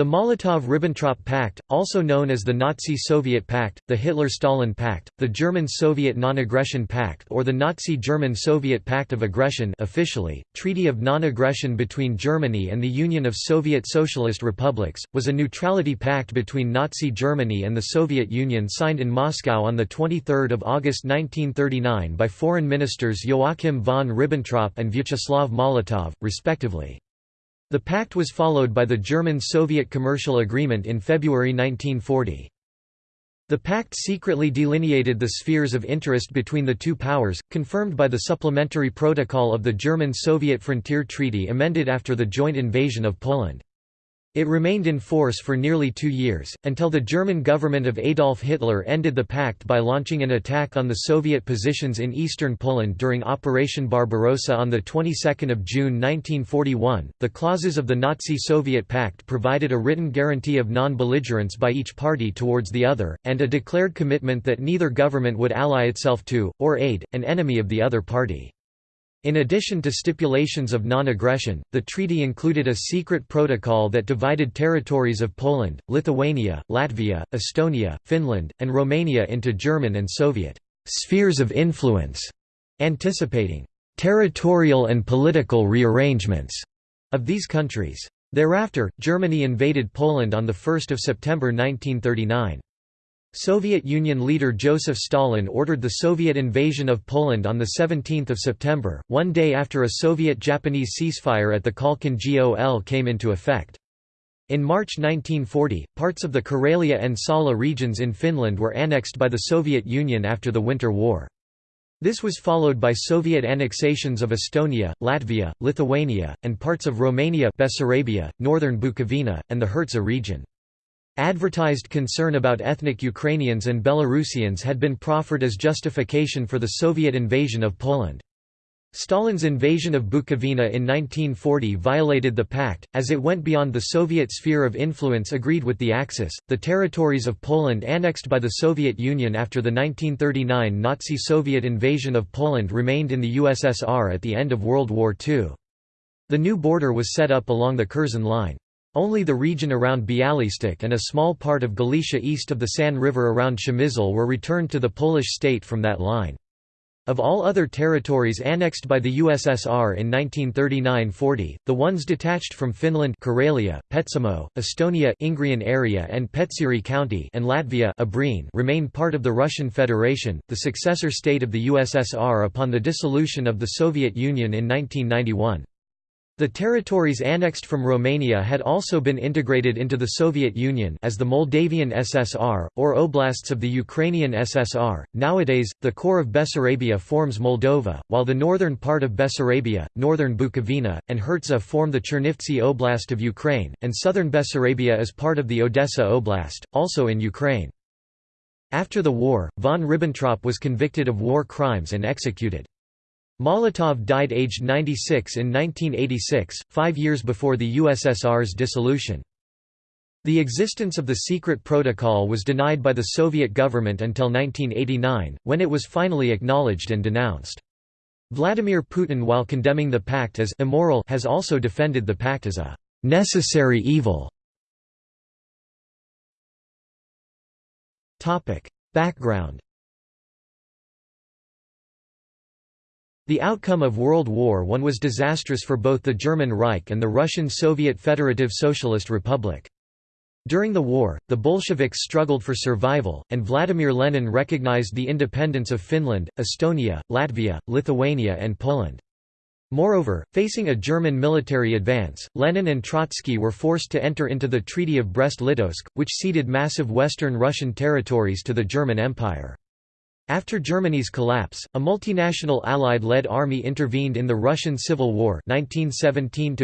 The Molotov–Ribbentrop Pact, also known as the Nazi-Soviet Pact, the Hitler–Stalin Pact, the German-Soviet Non-Aggression Pact or the Nazi-German-Soviet Pact of Aggression officially, Treaty of Non-Aggression between Germany and the Union of Soviet Socialist Republics, was a neutrality pact between Nazi Germany and the Soviet Union signed in Moscow on 23 August 1939 by foreign ministers Joachim von Ribbentrop and Vyacheslav Molotov, respectively. The pact was followed by the German-Soviet Commercial Agreement in February 1940. The pact secretly delineated the spheres of interest between the two powers, confirmed by the Supplementary Protocol of the German-Soviet Frontier Treaty amended after the joint invasion of Poland. It remained in force for nearly two years, until the German government of Adolf Hitler ended the pact by launching an attack on the Soviet positions in eastern Poland during Operation Barbarossa on the 22nd of June 1941. The clauses of the Nazi-Soviet pact provided a written guarantee of non-belligerence by each party towards the other, and a declared commitment that neither government would ally itself to, or aid, an enemy of the other party. In addition to stipulations of non-aggression, the treaty included a secret protocol that divided territories of Poland, Lithuania, Latvia, Estonia, Finland, and Romania into German and Soviet spheres of influence, anticipating territorial and political rearrangements of these countries. Thereafter, Germany invaded Poland on 1 September 1939. Soviet Union leader Joseph Stalin ordered the Soviet invasion of Poland on 17 September, one day after a Soviet-Japanese ceasefire at the Khalkhin Gol came into effect. In March 1940, parts of the Karelia and Salla regions in Finland were annexed by the Soviet Union after the Winter War. This was followed by Soviet annexations of Estonia, Latvia, Lithuania, and parts of Romania Bessarabia, northern Bukovina, and the Herzegovina region. Advertised concern about ethnic Ukrainians and Belarusians had been proffered as justification for the Soviet invasion of Poland. Stalin's invasion of Bukovina in 1940 violated the pact, as it went beyond the Soviet sphere of influence agreed with the Axis. The territories of Poland annexed by the Soviet Union after the 1939 Nazi Soviet invasion of Poland remained in the USSR at the end of World War II. The new border was set up along the Curzon Line. Only the region around Bialystok and a small part of Galicia east of the San River around Przemysl were returned to the Polish state from that line. Of all other territories annexed by the USSR in 1939–40, the ones detached from Finland Karelia, Petsamo, Estonia Ingrian area and Petseri County and Latvia remain part of the Russian Federation, the successor state of the USSR upon the dissolution of the Soviet Union in 1991. The territories annexed from Romania had also been integrated into the Soviet Union as the Moldavian SSR, or oblasts of the Ukrainian SSR. Nowadays, the core of Bessarabia forms Moldova, while the northern part of Bessarabia, northern Bukovina, and Herzegovina form the Chernivtsi Oblast of Ukraine, and southern Bessarabia is part of the Odessa Oblast, also in Ukraine. After the war, von Ribbentrop was convicted of war crimes and executed. Molotov died aged 96 in 1986, five years before the USSR's dissolution. The existence of the secret protocol was denied by the Soviet government until 1989, when it was finally acknowledged and denounced. Vladimir Putin while condemning the pact as immoral has also defended the pact as a «necessary evil». Background The outcome of World War I was disastrous for both the German Reich and the Russian Soviet Federative Socialist Republic. During the war, the Bolsheviks struggled for survival, and Vladimir Lenin recognized the independence of Finland, Estonia, Latvia, Lithuania and Poland. Moreover, facing a German military advance, Lenin and Trotsky were forced to enter into the Treaty of Brest-Litovsk, which ceded massive western Russian territories to the German Empire. After Germany's collapse, a multinational Allied-led army intervened in the Russian Civil War 1917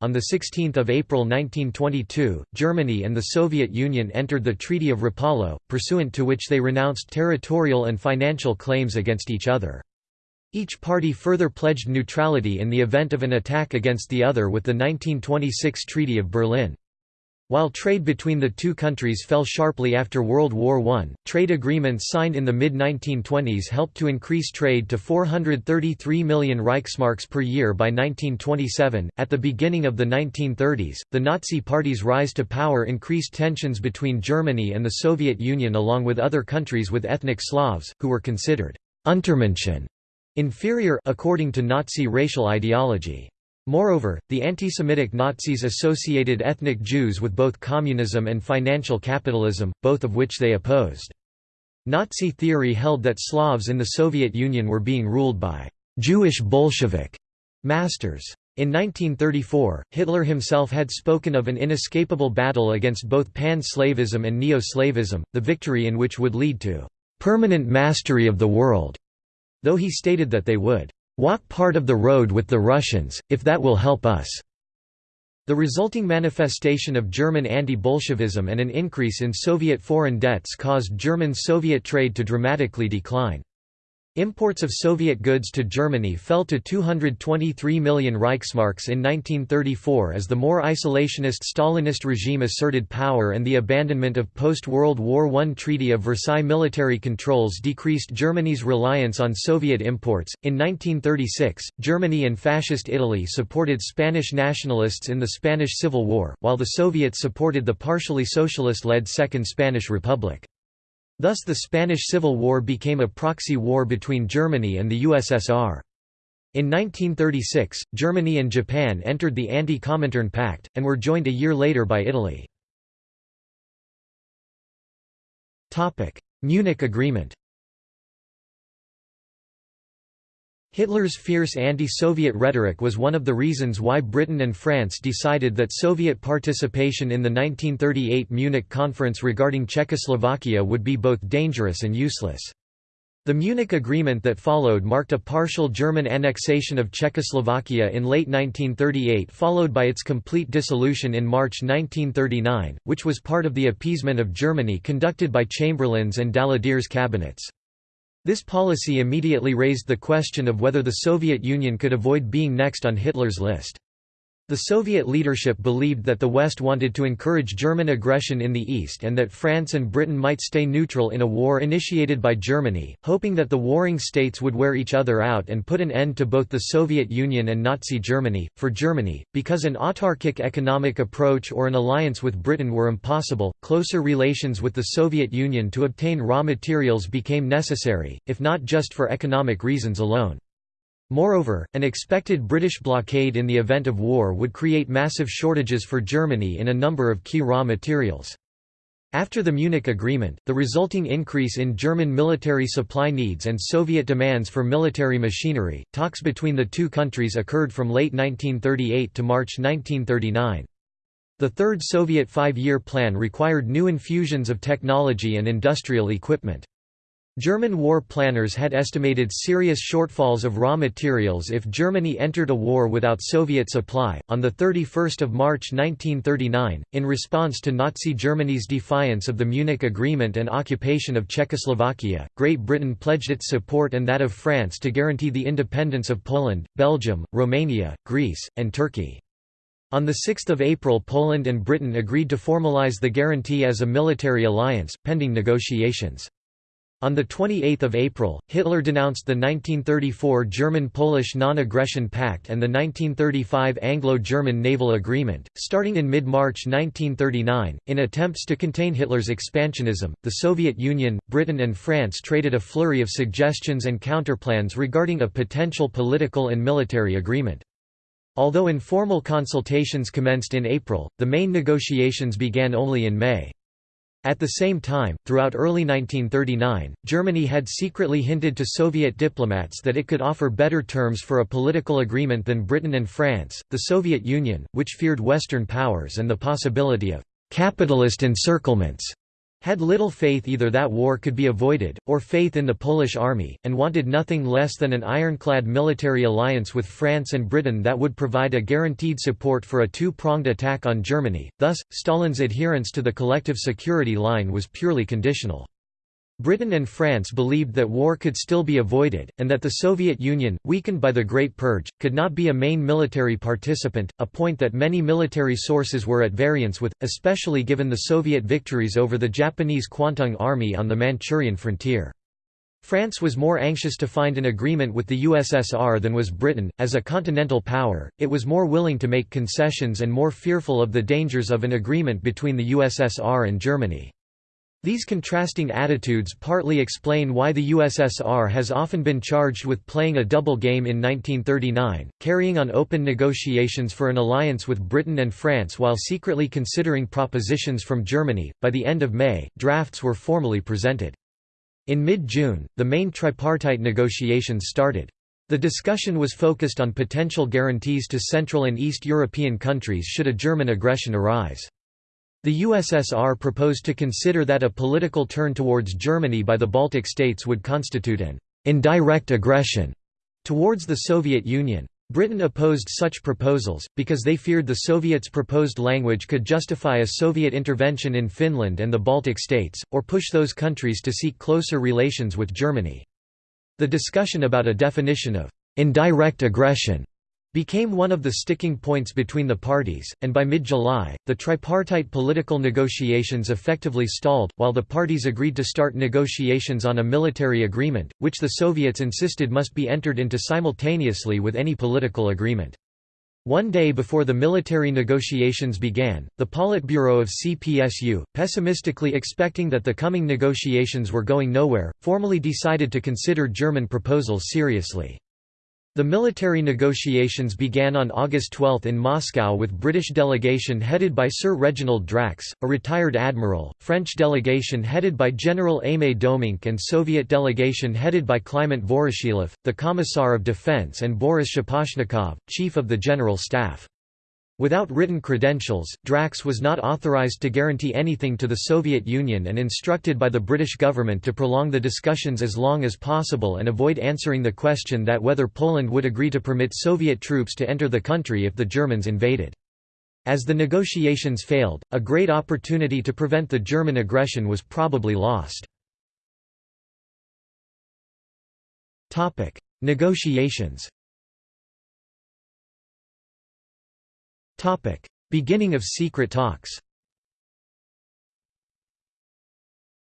On 16 April 1922, Germany and the Soviet Union entered the Treaty of Rapallo, pursuant to which they renounced territorial and financial claims against each other. Each party further pledged neutrality in the event of an attack against the other with the 1926 Treaty of Berlin. While trade between the two countries fell sharply after World War I, trade agreements signed in the mid-1920s helped to increase trade to 433 million Reichsmarks per year by 1927. At the beginning of the 1930s, the Nazi Party's rise to power increased tensions between Germany and the Soviet Union along with other countries with ethnic Slavs, who were considered Untermenschen, inferior according to Nazi racial ideology. Moreover, the anti-Semitic Nazis associated ethnic Jews with both communism and financial capitalism, both of which they opposed. Nazi theory held that Slavs in the Soviet Union were being ruled by «Jewish Bolshevik» masters. In 1934, Hitler himself had spoken of an inescapable battle against both pan-Slavism and neo-Slavism, the victory in which would lead to «permanent mastery of the world», though he stated that they would Walk part of the road with the Russians, if that will help us." The resulting manifestation of German anti-Bolshevism and an increase in Soviet foreign debts caused German-Soviet trade to dramatically decline. Imports of Soviet goods to Germany fell to 223 million Reichsmarks in 1934 as the more isolationist Stalinist regime asserted power and the abandonment of post-World War I Treaty of Versailles military controls decreased Germany's reliance on Soviet imports. In 1936, Germany and Fascist Italy supported Spanish nationalists in the Spanish Civil War, while the Soviets supported the partially socialist-led Second Spanish Republic. Thus the Spanish Civil War became a proxy war between Germany and the USSR. In 1936, Germany and Japan entered the Anti-Comintern Pact, and were joined a year later by Italy. Munich Agreement Hitler's fierce anti-Soviet rhetoric was one of the reasons why Britain and France decided that Soviet participation in the 1938 Munich Conference regarding Czechoslovakia would be both dangerous and useless. The Munich Agreement that followed marked a partial German annexation of Czechoslovakia in late 1938 followed by its complete dissolution in March 1939, which was part of the appeasement of Germany conducted by Chamberlain's and Daladier's cabinets. This policy immediately raised the question of whether the Soviet Union could avoid being next on Hitler's list. The Soviet leadership believed that the West wanted to encourage German aggression in the East and that France and Britain might stay neutral in a war initiated by Germany, hoping that the warring states would wear each other out and put an end to both the Soviet Union and Nazi Germany. For Germany, because an autarkic economic approach or an alliance with Britain were impossible, closer relations with the Soviet Union to obtain raw materials became necessary, if not just for economic reasons alone. Moreover, an expected British blockade in the event of war would create massive shortages for Germany in a number of key raw materials. After the Munich Agreement, the resulting increase in German military supply needs and Soviet demands for military machinery, talks between the two countries occurred from late 1938 to March 1939. The Third Soviet Five-Year Plan required new infusions of technology and industrial equipment. German war planners had estimated serious shortfalls of raw materials if Germany entered a war without Soviet supply. On the 31st of March 1939, in response to Nazi Germany's defiance of the Munich Agreement and occupation of Czechoslovakia, Great Britain pledged its support and that of France to guarantee the independence of Poland, Belgium, Romania, Greece, and Turkey. On 6 April Poland and Britain agreed to formalize the guarantee as a military alliance, pending negotiations. On 28 April, Hitler denounced the 1934 German-Polish Non-Aggression Pact and the 1935 Anglo-German Naval Agreement. Starting in mid-March 1939, in attempts to contain Hitler's expansionism, the Soviet Union, Britain and France traded a flurry of suggestions and counterplans regarding a potential political and military agreement. Although informal consultations commenced in April, the main negotiations began only in May. At the same time, throughout early 1939, Germany had secretly hinted to Soviet diplomats that it could offer better terms for a political agreement than Britain and France. The Soviet Union, which feared Western powers and the possibility of capitalist encirclements, had little faith either that war could be avoided, or faith in the Polish army, and wanted nothing less than an ironclad military alliance with France and Britain that would provide a guaranteed support for a two-pronged attack on Germany, thus, Stalin's adherence to the collective security line was purely conditional. Britain and France believed that war could still be avoided, and that the Soviet Union, weakened by the Great Purge, could not be a main military participant, a point that many military sources were at variance with, especially given the Soviet victories over the Japanese Kwantung Army on the Manchurian frontier. France was more anxious to find an agreement with the USSR than was Britain. As a continental power, it was more willing to make concessions and more fearful of the dangers of an agreement between the USSR and Germany. These contrasting attitudes partly explain why the USSR has often been charged with playing a double game in 1939, carrying on open negotiations for an alliance with Britain and France while secretly considering propositions from Germany. By the end of May, drafts were formally presented. In mid-June, the main tripartite negotiations started. The discussion was focused on potential guarantees to Central and East European countries should a German aggression arise. The USSR proposed to consider that a political turn towards Germany by the Baltic states would constitute an indirect aggression towards the Soviet Union. Britain opposed such proposals, because they feared the Soviets' proposed language could justify a Soviet intervention in Finland and the Baltic states, or push those countries to seek closer relations with Germany. The discussion about a definition of «indirect aggression» became one of the sticking points between the parties, and by mid-July, the tripartite political negotiations effectively stalled, while the parties agreed to start negotiations on a military agreement, which the Soviets insisted must be entered into simultaneously with any political agreement. One day before the military negotiations began, the Politburo of CPSU, pessimistically expecting that the coming negotiations were going nowhere, formally decided to consider German proposals seriously. The military negotiations began on August 12 in Moscow with British delegation headed by Sir Reginald Drax, a retired admiral, French delegation headed by General Aimé Doumenc and Soviet delegation headed by Kliment Voroshilov, the Commissar of Defense and Boris Shaposhnikov, Chief of the General Staff. Without written credentials, Drax was not authorized to guarantee anything to the Soviet Union and instructed by the British government to prolong the discussions as long as possible and avoid answering the question that whether Poland would agree to permit Soviet troops to enter the country if the Germans invaded. As the negotiations failed, a great opportunity to prevent the German aggression was probably lost. Negotiations Beginning of secret talks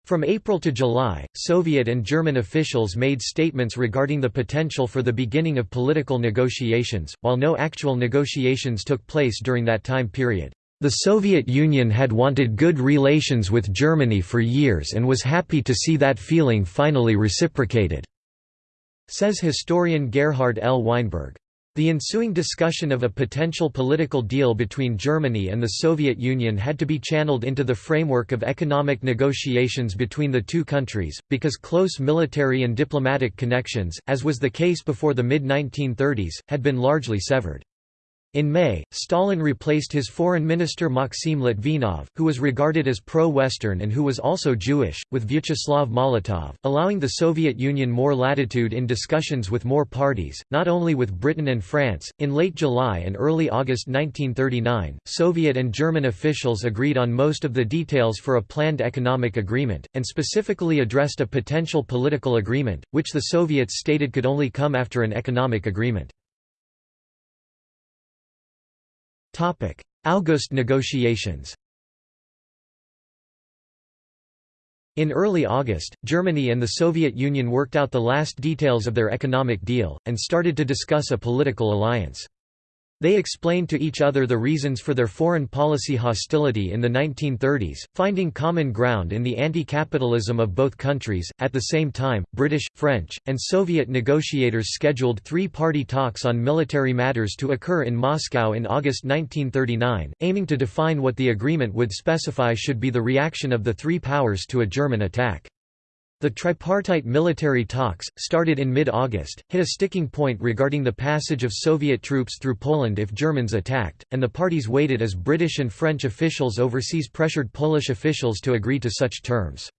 From April to July, Soviet and German officials made statements regarding the potential for the beginning of political negotiations, while no actual negotiations took place during that time period. The Soviet Union had wanted good relations with Germany for years and was happy to see that feeling finally reciprocated, says historian Gerhard L. Weinberg. The ensuing discussion of a potential political deal between Germany and the Soviet Union had to be channeled into the framework of economic negotiations between the two countries, because close military and diplomatic connections, as was the case before the mid-1930s, had been largely severed. In May, Stalin replaced his foreign minister Maxim Litvinov, who was regarded as pro-Western and who was also Jewish, with Vyacheslav Molotov, allowing the Soviet Union more latitude in discussions with more parties, not only with Britain and France. In late July and early August 1939, Soviet and German officials agreed on most of the details for a planned economic agreement, and specifically addressed a potential political agreement, which the Soviets stated could only come after an economic agreement. August negotiations In early August, Germany and the Soviet Union worked out the last details of their economic deal, and started to discuss a political alliance. They explained to each other the reasons for their foreign policy hostility in the 1930s, finding common ground in the anti-capitalism of both countries. At the same time, British, French, and Soviet negotiators scheduled three-party talks on military matters to occur in Moscow in August 1939, aiming to define what the agreement would specify should be the reaction of the three powers to a German attack. The tripartite military talks, started in mid-August, hit a sticking point regarding the passage of Soviet troops through Poland if Germans attacked, and the parties waited as British and French officials overseas pressured Polish officials to agree to such terms.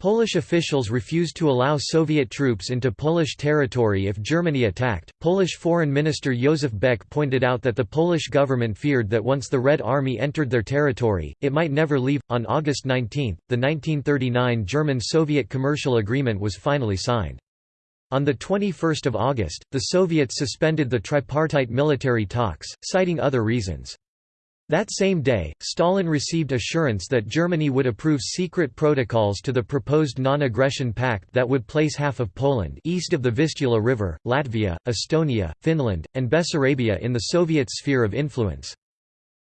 Polish officials refused to allow Soviet troops into Polish territory if Germany attacked. Polish Foreign Minister Józef Beck pointed out that the Polish government feared that once the Red Army entered their territory, it might never leave. On August 19, the 1939 German Soviet commercial agreement was finally signed. On 21 August, the Soviets suspended the tripartite military talks, citing other reasons. That same day, Stalin received assurance that Germany would approve secret protocols to the proposed non-aggression pact that would place half of Poland east of the Vistula River, Latvia, Estonia, Finland, and Bessarabia in the Soviet sphere of influence.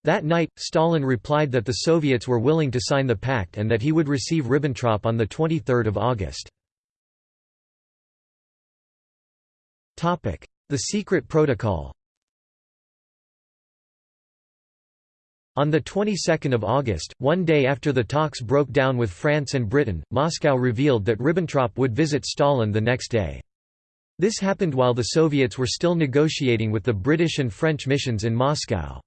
That night, Stalin replied that the Soviets were willing to sign the pact and that he would receive Ribbentrop on 23 August. The secret protocol On the 22nd of August, one day after the talks broke down with France and Britain, Moscow revealed that Ribbentrop would visit Stalin the next day. This happened while the Soviets were still negotiating with the British and French missions in Moscow.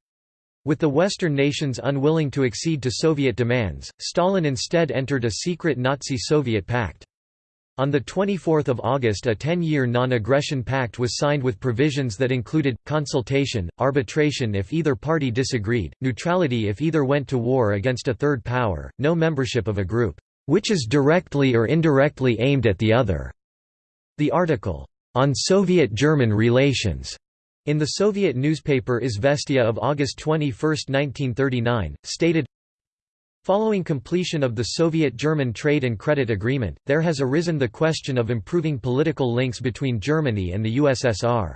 With the Western nations unwilling to accede to Soviet demands, Stalin instead entered a secret Nazi-Soviet pact. On 24 August a 10-year non-aggression pact was signed with provisions that included, consultation, arbitration if either party disagreed, neutrality if either went to war against a third power, no membership of a group, "...which is directly or indirectly aimed at the other." The article, "...on Soviet-German relations." In the Soviet newspaper Izvestia of August 21, 1939, stated, Following completion of the Soviet-German trade and credit agreement, there has arisen the question of improving political links between Germany and the USSR.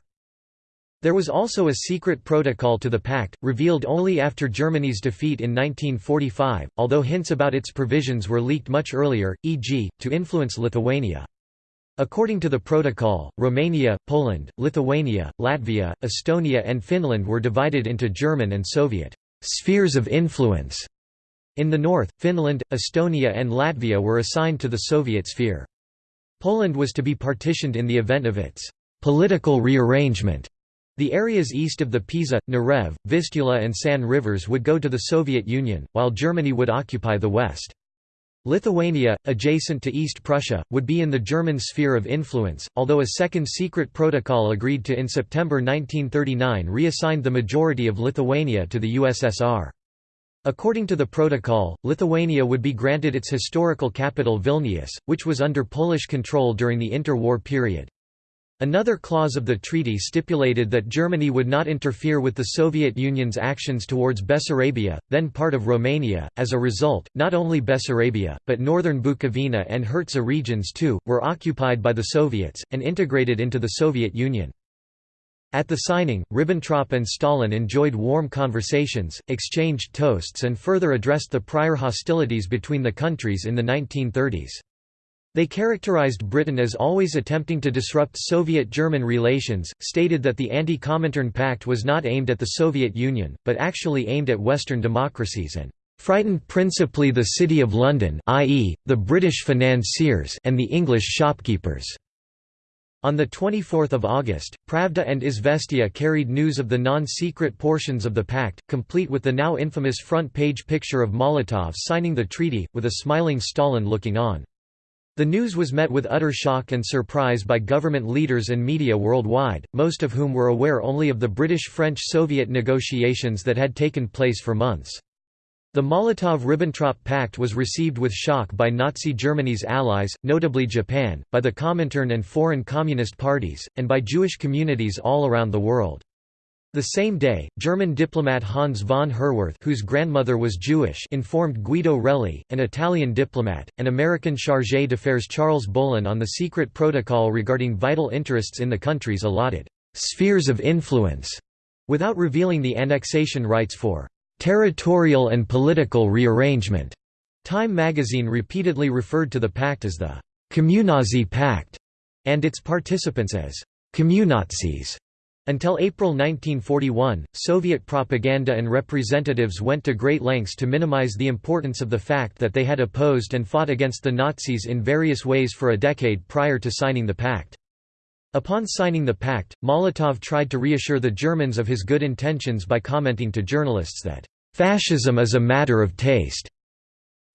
There was also a secret protocol to the pact, revealed only after Germany's defeat in 1945, although hints about its provisions were leaked much earlier, e.g., to influence Lithuania. According to the protocol, Romania, Poland, Lithuania, Latvia, Estonia and Finland were divided into German and Soviet spheres of influence in the north, Finland, Estonia and Latvia were assigned to the Soviet sphere. Poland was to be partitioned in the event of its political rearrangement. The areas east of the Pisa, Narew, Vistula and San rivers would go to the Soviet Union, while Germany would occupy the west. Lithuania, adjacent to East Prussia, would be in the German sphere of influence, although a second secret protocol agreed to in September 1939 reassigned the majority of Lithuania to the USSR. According to the protocol, Lithuania would be granted its historical capital Vilnius, which was under Polish control during the interwar period. Another clause of the treaty stipulated that Germany would not interfere with the Soviet Union's actions towards Bessarabia, then part of Romania. As a result, not only Bessarabia, but northern Bukovina and Herzegovina regions too, were occupied by the Soviets, and integrated into the Soviet Union. At the signing, Ribbentrop and Stalin enjoyed warm conversations, exchanged toasts and further addressed the prior hostilities between the countries in the 1930s. They characterized Britain as always attempting to disrupt Soviet-German relations, stated that the Anti-Comintern Pact was not aimed at the Soviet Union, but actually aimed at Western democracies and frightened principally the City of London i.e., the British financiers and the English shopkeepers. On 24 August, Pravda and Izvestia carried news of the non-secret portions of the pact, complete with the now infamous front-page picture of Molotov signing the treaty, with a smiling Stalin looking on. The news was met with utter shock and surprise by government leaders and media worldwide, most of whom were aware only of the British-French-Soviet negotiations that had taken place for months. The Molotov–Ribbentrop Pact was received with shock by Nazi Germany's allies, notably Japan, by the Comintern and foreign communist parties, and by Jewish communities all around the world. The same day, German diplomat Hans von Herwarth whose grandmother was Jewish informed Guido Relli, an Italian diplomat, and American chargé d'affaires Charles Bohlen on the secret protocol regarding vital interests in the country's allotted «spheres of influence», without revealing the annexation rights for territorial and political rearrangement. Time magazine repeatedly referred to the pact as the Communazi Pact and its participants as Communazis. Until April 1941, Soviet propaganda and representatives went to great lengths to minimize the importance of the fact that they had opposed and fought against the Nazis in various ways for a decade prior to signing the pact. Upon signing the pact, Molotov tried to reassure the Germans of his good intentions by commenting to journalists that, "...fascism is a matter of taste."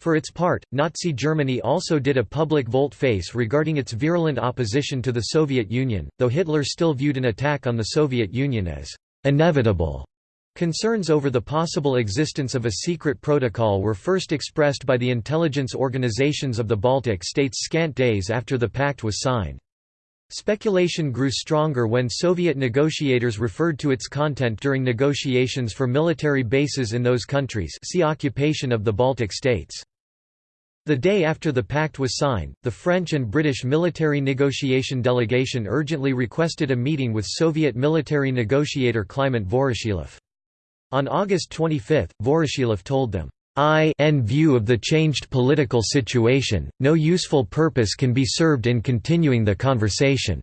For its part, Nazi Germany also did a public volte-face regarding its virulent opposition to the Soviet Union, though Hitler still viewed an attack on the Soviet Union as inevitable. Concerns over the possible existence of a secret protocol were first expressed by the intelligence organizations of the Baltic states scant days after the pact was signed. Speculation grew stronger when Soviet negotiators referred to its content during negotiations for military bases in those countries see occupation of the Baltic states. The day after the pact was signed, the French and British military negotiation delegation urgently requested a meeting with Soviet military negotiator Kliment Voroshilov. On August 25, Voroshilov told them, I in view of the changed political situation, no useful purpose can be served in continuing the conversation."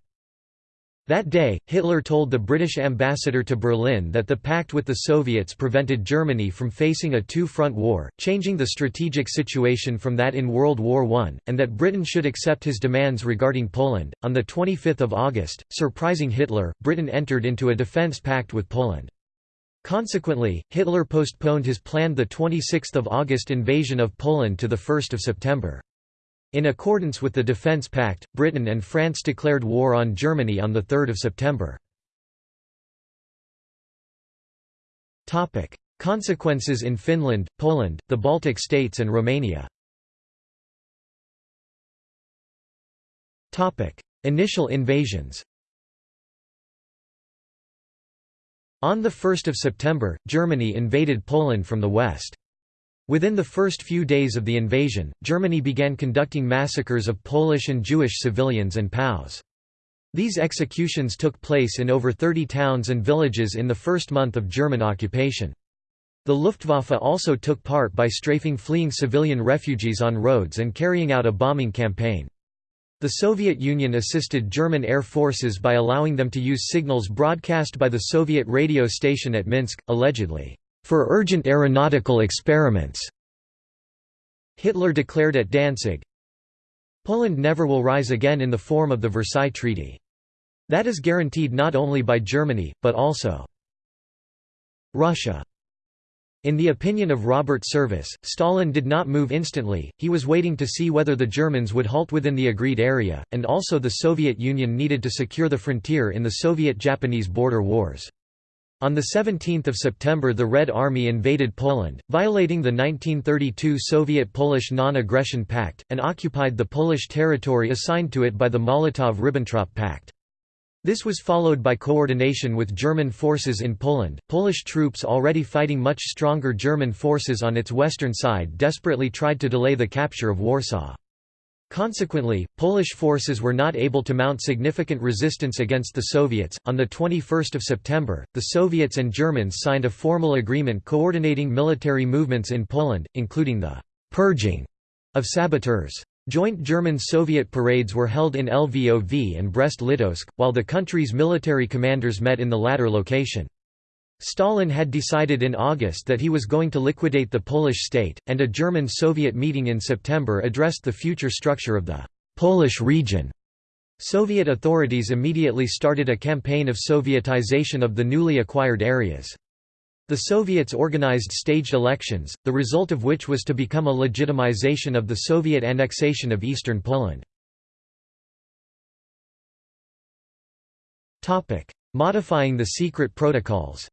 That day, Hitler told the British ambassador to Berlin that the pact with the Soviets prevented Germany from facing a two-front war, changing the strategic situation from that in World War I, and that Britain should accept his demands regarding Poland. On the 25th of August, surprising Hitler, Britain entered into a defence pact with Poland. Consequently, Hitler postponed his planned 26 August invasion of Poland to 1 September. In accordance with the Defence Pact, Britain and France declared war on Germany on 3 September. Consequences in Finland, Poland, the Baltic states and Romania Initial invasions On 1 September, Germany invaded Poland from the west. Within the first few days of the invasion, Germany began conducting massacres of Polish and Jewish civilians and POWs. These executions took place in over 30 towns and villages in the first month of German occupation. The Luftwaffe also took part by strafing fleeing civilian refugees on roads and carrying out a bombing campaign. The Soviet Union assisted German air forces by allowing them to use signals broadcast by the Soviet radio station at Minsk, allegedly, for urgent aeronautical experiments. Hitler declared at Danzig, Poland never will rise again in the form of the Versailles Treaty. That is guaranteed not only by Germany, but also Russia. In the opinion of Robert Service, Stalin did not move instantly, he was waiting to see whether the Germans would halt within the agreed area, and also the Soviet Union needed to secure the frontier in the Soviet-Japanese border wars. On 17 September the Red Army invaded Poland, violating the 1932 Soviet-Polish Non-Aggression Pact, and occupied the Polish territory assigned to it by the Molotov–Ribbentrop Pact. This was followed by coordination with German forces in Poland. Polish troops already fighting much stronger German forces on its western side desperately tried to delay the capture of Warsaw. Consequently, Polish forces were not able to mount significant resistance against the Soviets. On the 21st of September, the Soviets and Germans signed a formal agreement coordinating military movements in Poland, including the purging of saboteurs. Joint German-Soviet parades were held in Lvov and Brest-Litovsk, while the country's military commanders met in the latter location. Stalin had decided in August that he was going to liquidate the Polish state, and a German-Soviet meeting in September addressed the future structure of the Polish region. Soviet authorities immediately started a campaign of Sovietization of the newly acquired areas. The Soviets organized staged elections, the result of which was to become a legitimization of the Soviet annexation of eastern Poland. Modifying the secret protocols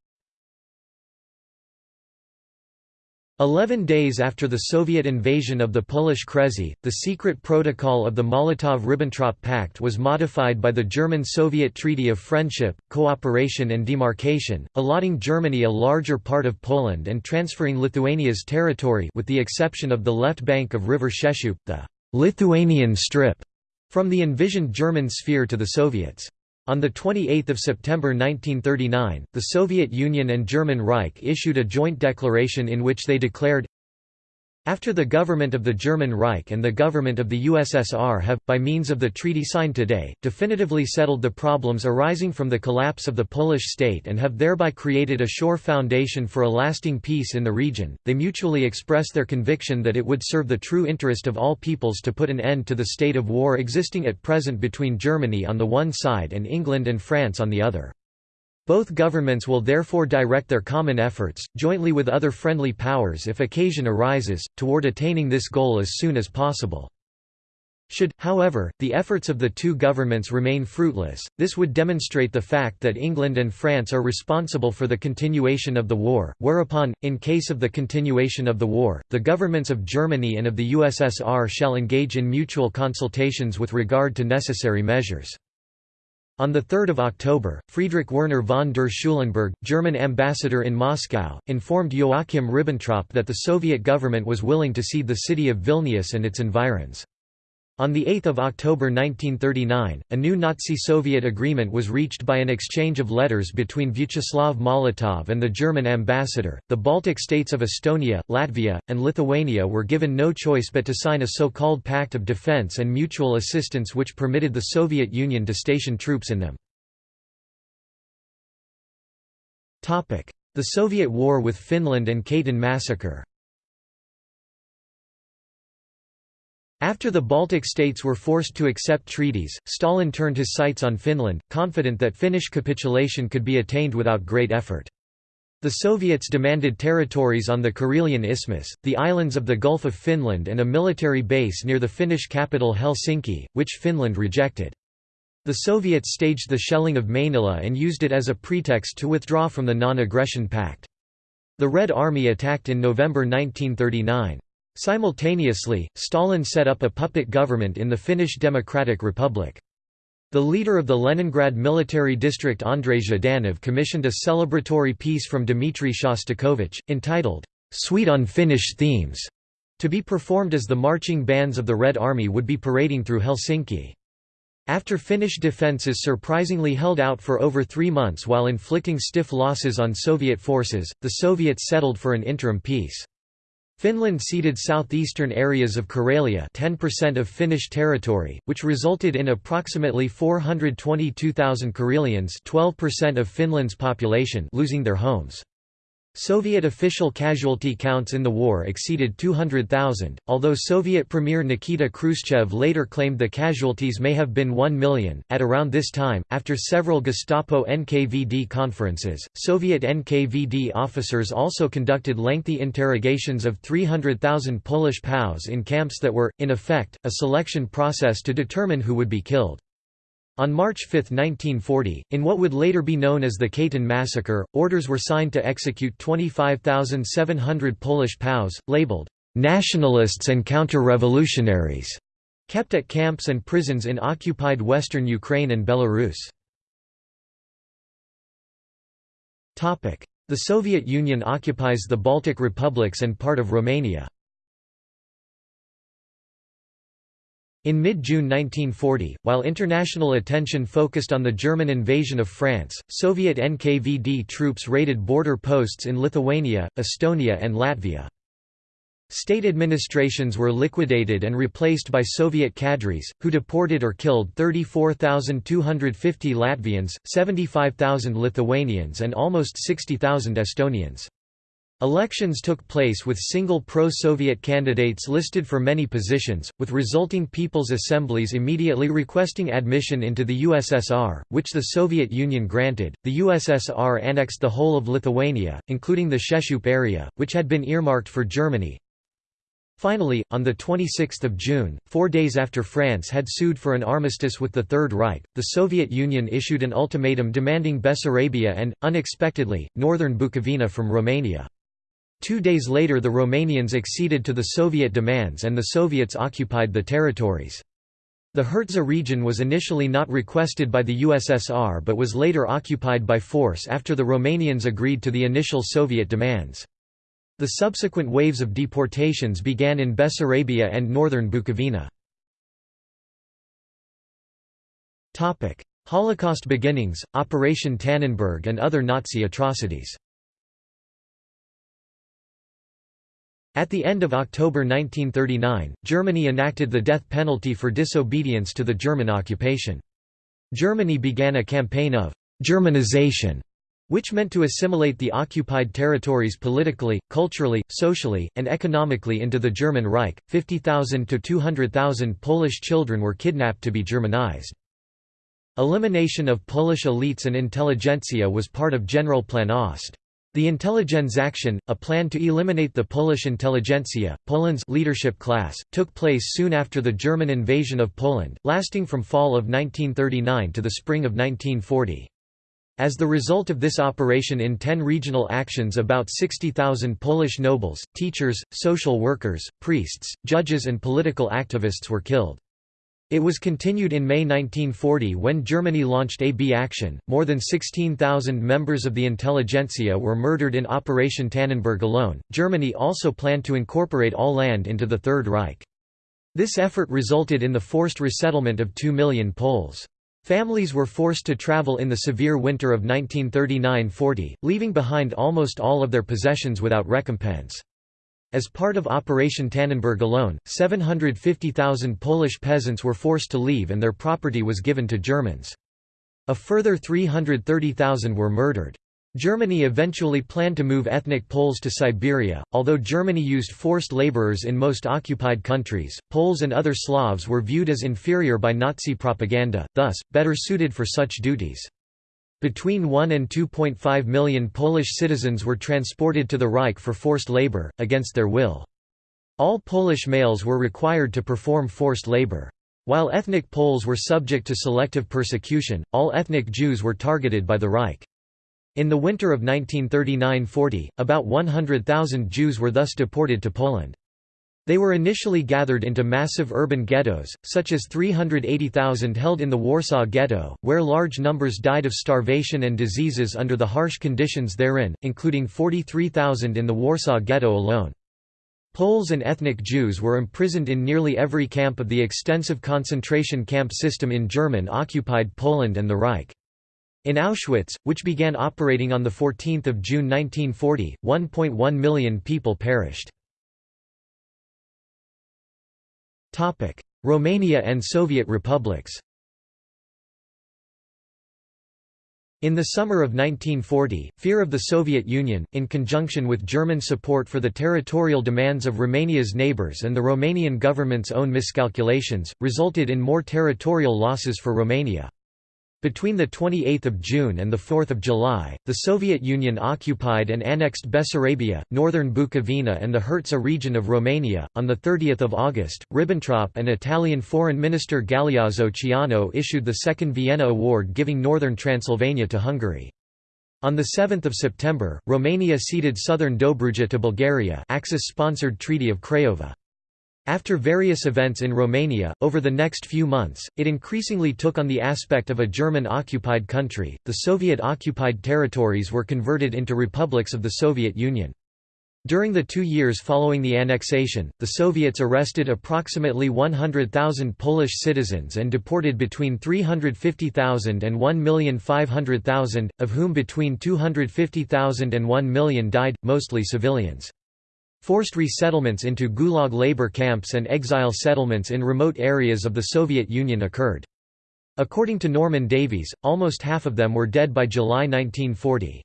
Eleven days after the Soviet invasion of the Polish Kresy, the secret protocol of the Molotov–Ribbentrop Pact was modified by the German-Soviet Treaty of Friendship, Cooperation and Demarcation, allotting Germany a larger part of Poland and transferring Lithuania's territory with the exception of the left bank of River Sheshup, the «Lithuanian Strip», from the envisioned German sphere to the Soviets. On 28 September 1939, the Soviet Union and German Reich issued a joint declaration in which they declared, after the government of the German Reich and the government of the USSR have, by means of the treaty signed today, definitively settled the problems arising from the collapse of the Polish state and have thereby created a sure foundation for a lasting peace in the region, they mutually express their conviction that it would serve the true interest of all peoples to put an end to the state of war existing at present between Germany on the one side and England and France on the other. Both governments will therefore direct their common efforts, jointly with other friendly powers if occasion arises, toward attaining this goal as soon as possible. Should, however, the efforts of the two governments remain fruitless, this would demonstrate the fact that England and France are responsible for the continuation of the war, whereupon, in case of the continuation of the war, the governments of Germany and of the USSR shall engage in mutual consultations with regard to necessary measures. On 3 October, Friedrich Werner von der Schulenburg, German ambassador in Moscow, informed Joachim Ribbentrop that the Soviet government was willing to cede the city of Vilnius and its environs. On 8 October 1939, a new Nazi-Soviet agreement was reached by an exchange of letters between Vyacheslav Molotov and the German ambassador. The Baltic states of Estonia, Latvia, and Lithuania were given no choice but to sign a so-called Pact of Defense and Mutual Assistance which permitted the Soviet Union to station troops in them. The Soviet War with Finland and Katyn massacre After the Baltic states were forced to accept treaties, Stalin turned his sights on Finland, confident that Finnish capitulation could be attained without great effort. The Soviets demanded territories on the Karelian Isthmus, the islands of the Gulf of Finland and a military base near the Finnish capital Helsinki, which Finland rejected. The Soviets staged the shelling of Mainila and used it as a pretext to withdraw from the Non-Aggression Pact. The Red Army attacked in November 1939. Simultaneously, Stalin set up a puppet government in the Finnish Democratic Republic. The leader of the Leningrad military district Andrei Zhdanov commissioned a celebratory piece from Dmitry Shostakovich, entitled, "'Suite on Finnish Themes' to be performed as the marching bands of the Red Army would be parading through Helsinki. After Finnish defences surprisingly held out for over three months while inflicting stiff losses on Soviet forces, the Soviets settled for an interim peace. Finland ceded southeastern areas of Karelia 10% of Finnish territory, which resulted in approximately 422,000 Karelians 12% of Finland's population losing their homes. Soviet official casualty counts in the war exceeded 200,000, although Soviet Premier Nikita Khrushchev later claimed the casualties may have been 1 million. At around this time, after several Gestapo NKVD conferences, Soviet NKVD officers also conducted lengthy interrogations of 300,000 Polish POWs in camps that were, in effect, a selection process to determine who would be killed. On March 5, 1940, in what would later be known as the Katyn massacre, orders were signed to execute 25,700 Polish POWs, labeled, "'nationalists and counter-revolutionaries' kept at camps and prisons in occupied western Ukraine and Belarus. The Soviet Union occupies the Baltic republics and part of Romania. In mid-June 1940, while international attention focused on the German invasion of France, Soviet NKVD troops raided border posts in Lithuania, Estonia and Latvia. State administrations were liquidated and replaced by Soviet cadres, who deported or killed 34,250 Latvians, 75,000 Lithuanians and almost 60,000 Estonians. Elections took place with single pro-Soviet candidates listed for many positions, with resulting people's assemblies immediately requesting admission into the USSR, which the Soviet Union granted. The USSR annexed the whole of Lithuania, including the Sheshup area, which had been earmarked for Germany. Finally, on 26 June, four days after France had sued for an armistice with the Third Reich, the Soviet Union issued an ultimatum demanding Bessarabia and, unexpectedly, northern Bukovina from Romania. Two days later the Romanians acceded to the Soviet demands and the Soviets occupied the territories. The Herzegovina region was initially not requested by the USSR but was later occupied by force after the Romanians agreed to the initial Soviet demands. The subsequent waves of deportations began in Bessarabia and northern Bukovina. Holocaust beginnings, Operation Tannenberg and other Nazi atrocities At the end of October 1939, Germany enacted the death penalty for disobedience to the German occupation. Germany began a campaign of «Germanization», which meant to assimilate the occupied territories politically, culturally, socially, and economically into the German Reich. 50,000 to 200,000 Polish children were kidnapped to be Germanized. Elimination of Polish elites and intelligentsia was part of Generalplan Ost. The Intelligenzaktion, a plan to eliminate the Polish intelligentsia, Poland's leadership class, took place soon after the German invasion of Poland, lasting from fall of 1939 to the spring of 1940. As the result of this operation in ten regional actions about 60,000 Polish nobles, teachers, social workers, priests, judges and political activists were killed. It was continued in May 1940 when Germany launched AB Action. More than 16,000 members of the intelligentsia were murdered in Operation Tannenberg alone. Germany also planned to incorporate all land into the Third Reich. This effort resulted in the forced resettlement of 2 million Poles. Families were forced to travel in the severe winter of 1939–40, leaving behind almost all of their possessions without recompense. As part of Operation Tannenberg alone, 750,000 Polish peasants were forced to leave and their property was given to Germans. A further 330,000 were murdered. Germany eventually planned to move ethnic Poles to Siberia. Although Germany used forced laborers in most occupied countries, Poles and other Slavs were viewed as inferior by Nazi propaganda, thus, better suited for such duties. Between 1 and 2.5 million Polish citizens were transported to the Reich for forced labor, against their will. All Polish males were required to perform forced labor. While ethnic Poles were subject to selective persecution, all ethnic Jews were targeted by the Reich. In the winter of 1939–40, about 100,000 Jews were thus deported to Poland. They were initially gathered into massive urban ghettos, such as 380,000 held in the Warsaw Ghetto, where large numbers died of starvation and diseases under the harsh conditions therein, including 43,000 in the Warsaw Ghetto alone. Poles and ethnic Jews were imprisoned in nearly every camp of the extensive concentration camp system in German-occupied Poland and the Reich. In Auschwitz, which began operating on 14 June 1940, 1.1 million people perished. Romania and Soviet republics In the summer of 1940, fear of the Soviet Union, in conjunction with German support for the territorial demands of Romania's neighbours and the Romanian government's own miscalculations, resulted in more territorial losses for Romania. Between 28 June and 4 July, the Soviet Union occupied and annexed Bessarabia, northern Bukovina and the Herzegovina region of Romania. On 30 August, Ribbentrop and Italian Foreign Minister Galeazzo Ciano issued the Second Vienna Award giving northern Transylvania to Hungary. On 7 September, Romania ceded southern Dobruja to Bulgaria Axis-sponsored Treaty of Craiova. After various events in Romania, over the next few months, it increasingly took on the aspect of a German-occupied country. The Soviet-occupied territories were converted into republics of the Soviet Union. During the two years following the annexation, the Soviets arrested approximately 100,000 Polish citizens and deported between 350,000 and 1,500,000, of whom between 250,000 and 1 million died, mostly civilians. Forced resettlements into Gulag labor camps and exile settlements in remote areas of the Soviet Union occurred. According to Norman Davies, almost half of them were dead by July 1940.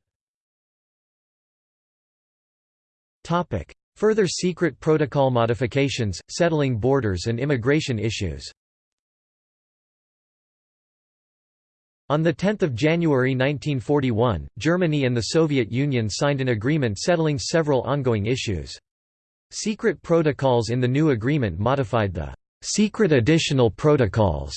Further secret protocol modifications, settling borders and immigration issues On 10 January 1941, Germany and the Soviet Union signed an agreement settling several ongoing issues. Secret protocols in the new agreement modified the «secret additional protocols»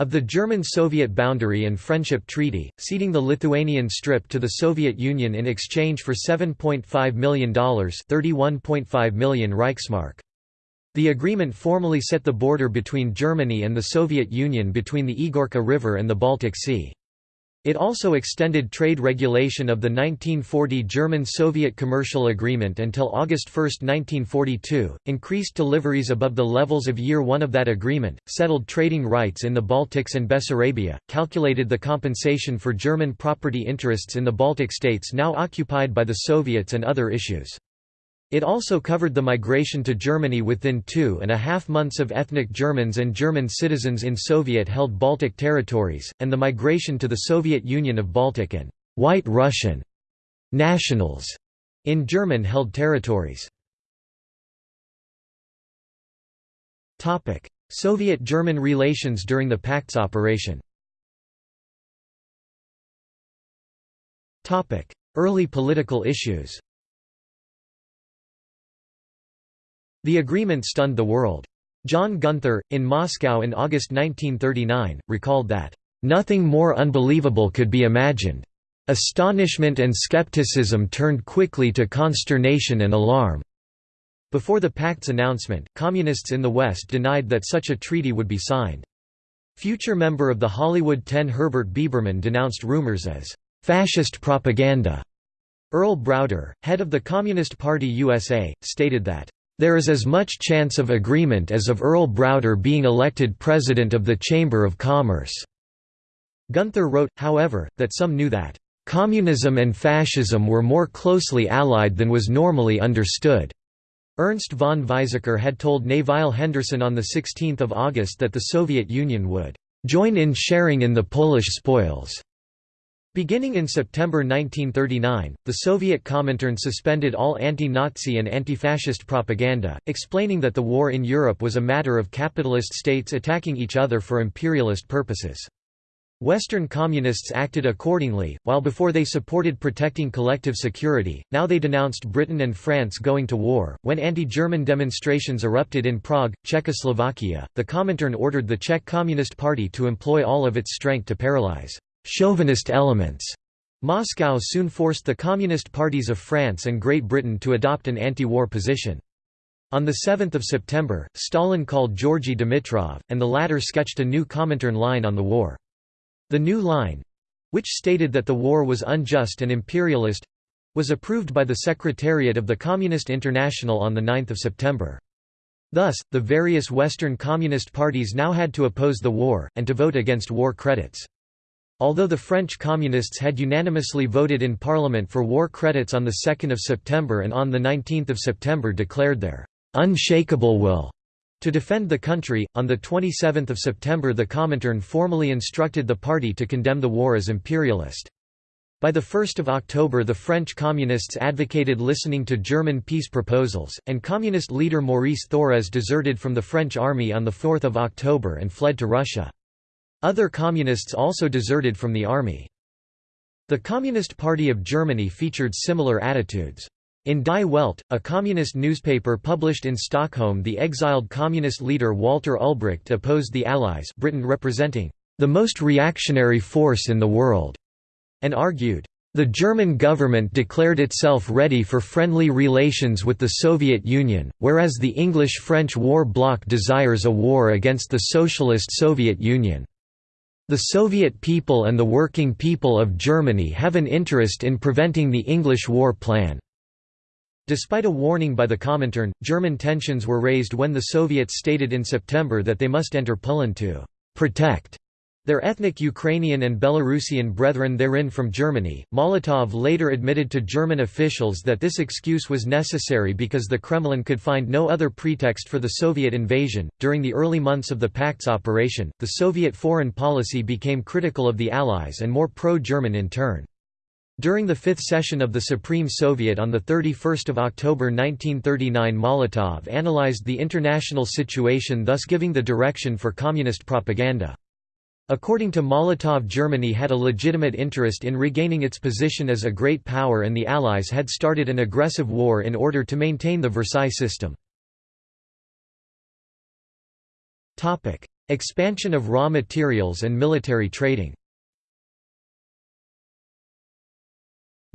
of the German-Soviet Boundary and Friendship Treaty, ceding the Lithuanian Strip to the Soviet Union in exchange for $7.5 million 31.5 million Reichsmark. The agreement formally set the border between Germany and the Soviet Union between the Igorka River and the Baltic Sea. It also extended trade regulation of the 1940 German-Soviet Commercial Agreement until August 1, 1942, increased deliveries above the levels of Year 1 of that agreement, settled trading rights in the Baltics and Bessarabia, calculated the compensation for German property interests in the Baltic states now occupied by the Soviets and other issues. It also covered the migration to Germany within two and a half months of ethnic Germans and German citizens in Soviet-held Baltic territories, and the migration to the Soviet Union of Baltic and «White Russian» nationals in German-held territories. Soviet-German relations during the Pact's operation Early political issues The agreement stunned the world. John Gunther, in Moscow in August 1939, recalled that, "...nothing more unbelievable could be imagined. Astonishment and skepticism turned quickly to consternation and alarm." Before the pact's announcement, communists in the West denied that such a treaty would be signed. Future member of the Hollywood Ten Herbert Biberman denounced rumors as fascist propaganda. Earl Browder, head of the Communist Party USA, stated that, "...there is as much chance of agreement as of Earl Browder being elected president of the Chamber of Commerce." Gunther wrote, however, that some knew that, "...communism and fascism were more closely allied than was normally understood." Ernst von Weizsäcker had told Nevile Henderson on 16 August that the Soviet Union would "...join in sharing in the Polish spoils." Beginning in September 1939, the Soviet Comintern suspended all anti-Nazi and anti-fascist propaganda, explaining that the war in Europe was a matter of capitalist states attacking each other for imperialist purposes. Western communists acted accordingly, while before they supported protecting collective security, now they denounced Britain and France going to war. When anti German demonstrations erupted in Prague, Czechoslovakia, the Comintern ordered the Czech Communist Party to employ all of its strength to paralyze chauvinist elements. Moscow soon forced the Communist parties of France and Great Britain to adopt an anti-war position. On 7 September, Stalin called Georgy Dimitrov, and the latter sketched a new Comintern line on the war. The new line—which stated that the war was unjust and imperialist—was approved by the Secretariat of the Communist International on 9 September. Thus, the various Western Communist parties now had to oppose the war, and to vote against war credits. Although the French Communists had unanimously voted in Parliament for war credits on 2 September and on 19 September declared their «unshakable will» to defend the country, on 27 September the Comintern formally instructed the party to condemn the war as imperialist. By 1 October the French Communists advocated listening to German peace proposals, and Communist leader Maurice Thorez deserted from the French army on 4 October and fled to Russia. Other communists also deserted from the army. The Communist Party of Germany featured similar attitudes. In Die Welt, a communist newspaper published in Stockholm the exiled communist leader Walter Ulbricht opposed the Allies Britain representing the most reactionary force in the world, and argued, the German government declared itself ready for friendly relations with the Soviet Union, whereas the English-French war bloc desires a war against the Socialist Soviet Union. The Soviet people and the working people of Germany have an interest in preventing the English war plan. Despite a warning by the Comintern, German tensions were raised when the Soviets stated in September that they must enter Poland to «protect» Their ethnic Ukrainian and Belarusian brethren therein from Germany, Molotov later admitted to German officials that this excuse was necessary because the Kremlin could find no other pretext for the Soviet invasion. During the early months of the Pact's operation, the Soviet foreign policy became critical of the Allies and more pro German in turn. During the fifth session of the Supreme Soviet on 31 October 1939 Molotov analyzed the international situation thus giving the direction for communist propaganda. According to Molotov Germany had a legitimate interest in regaining its position as a great power and the Allies had started an aggressive war in order to maintain the Versailles system. Expansion of raw materials and military trading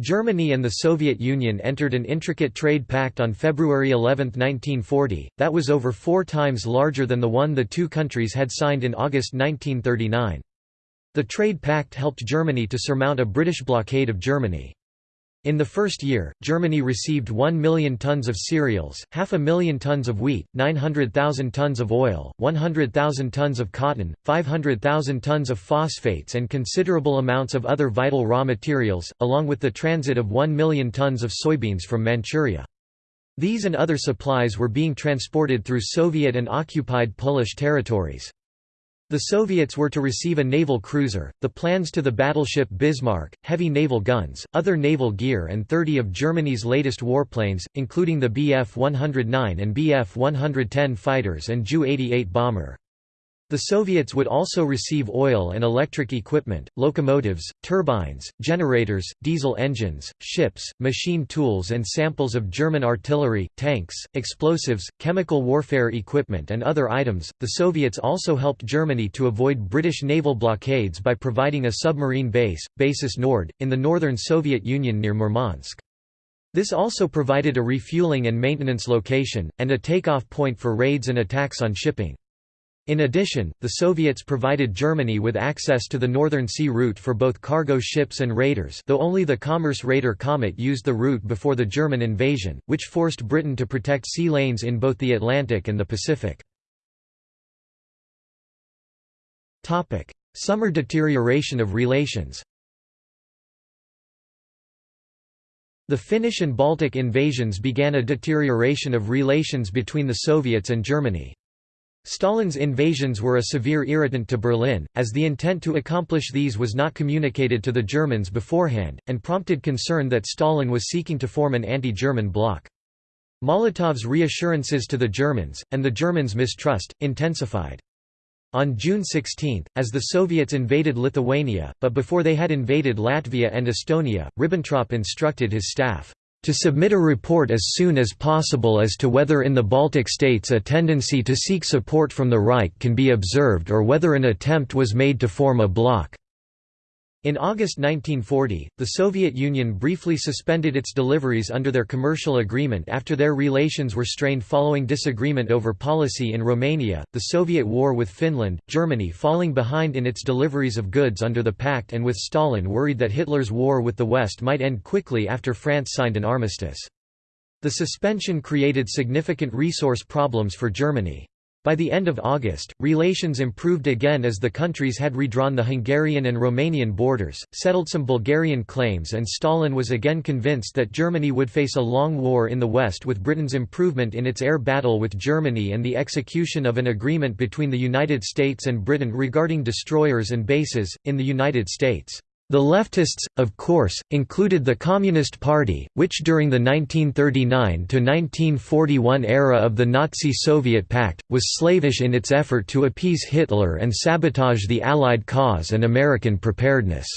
Germany and the Soviet Union entered an intricate trade pact on February 11, 1940, that was over four times larger than the one the two countries had signed in August 1939. The trade pact helped Germany to surmount a British blockade of Germany. In the first year, Germany received 1 million tons of cereals, half a million tons of wheat, 900,000 tons of oil, 100,000 tons of cotton, 500,000 tons of phosphates and considerable amounts of other vital raw materials, along with the transit of 1 million tons of soybeans from Manchuria. These and other supplies were being transported through Soviet and occupied Polish territories. The Soviets were to receive a naval cruiser, the plans to the battleship Bismarck, heavy naval guns, other naval gear and 30 of Germany's latest warplanes, including the Bf-109 and Bf-110 fighters and Ju-88 bomber. The Soviets would also receive oil and electric equipment, locomotives, turbines, generators, diesel engines, ships, machine tools and samples of German artillery, tanks, explosives, chemical warfare equipment and other items. The Soviets also helped Germany to avoid British naval blockades by providing a submarine base, Basis Nord, in the northern Soviet Union near Murmansk. This also provided a refueling and maintenance location, and a takeoff point for raids and attacks on shipping. In addition, the Soviets provided Germany with access to the Northern Sea route for both cargo ships and raiders though only the Commerce Raider Komet used the route before the German invasion, which forced Britain to protect sea lanes in both the Atlantic and the Pacific. Summer deterioration of relations The Finnish and Baltic invasions began a deterioration of relations between the Soviets and Germany. Stalin's invasions were a severe irritant to Berlin, as the intent to accomplish these was not communicated to the Germans beforehand, and prompted concern that Stalin was seeking to form an anti-German bloc. Molotov's reassurances to the Germans, and the Germans' mistrust, intensified. On June 16, as the Soviets invaded Lithuania, but before they had invaded Latvia and Estonia, Ribbentrop instructed his staff, to submit a report as soon as possible as to whether in the Baltic states a tendency to seek support from the Reich can be observed or whether an attempt was made to form a bloc. In August 1940, the Soviet Union briefly suspended its deliveries under their commercial agreement after their relations were strained following disagreement over policy in Romania, the Soviet war with Finland, Germany falling behind in its deliveries of goods under the pact and with Stalin worried that Hitler's war with the West might end quickly after France signed an armistice. The suspension created significant resource problems for Germany. By the end of August, relations improved again as the countries had redrawn the Hungarian and Romanian borders, settled some Bulgarian claims and Stalin was again convinced that Germany would face a long war in the West with Britain's improvement in its air battle with Germany and the execution of an agreement between the United States and Britain regarding destroyers and bases, in the United States. The leftists, of course, included the Communist Party, which during the 1939–1941 era of the Nazi-Soviet pact, was slavish in its effort to appease Hitler and sabotage the Allied cause and American preparedness.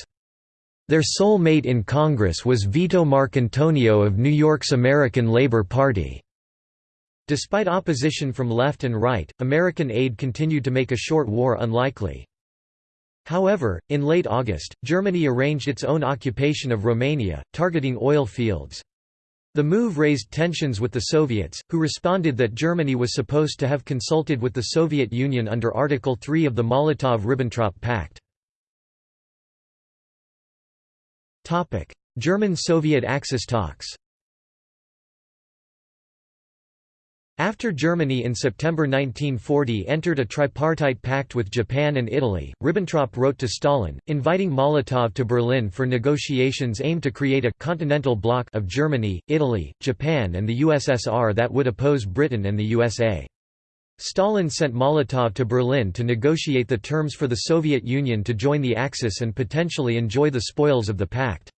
Their sole mate in Congress was Vito Marcantonio of New York's American Labor Party. Despite opposition from left and right, American aid continued to make a short war unlikely. However, in late August, Germany arranged its own occupation of Romania, targeting oil fields. The move raised tensions with the Soviets, who responded that Germany was supposed to have consulted with the Soviet Union under Article 3 of the Molotov–Ribbentrop Pact. German-Soviet Axis talks After Germany in September 1940 entered a tripartite pact with Japan and Italy, Ribbentrop wrote to Stalin, inviting Molotov to Berlin for negotiations aimed to create a «continental bloc» of Germany, Italy, Japan and the USSR that would oppose Britain and the USA. Stalin sent Molotov to Berlin to negotiate the terms for the Soviet Union to join the Axis and potentially enjoy the spoils of the pact.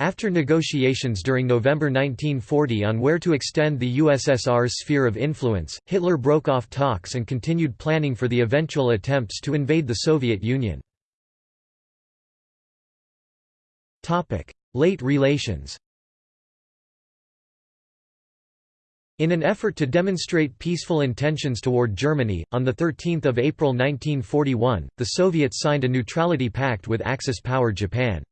After negotiations during November 1940 on where to extend the USSR's sphere of influence, Hitler broke off talks and continued planning for the eventual attempts to invade the Soviet Union. Late relations In an effort to demonstrate peaceful intentions toward Germany, on 13 April 1941, the Soviets signed a neutrality pact with Axis power Japan.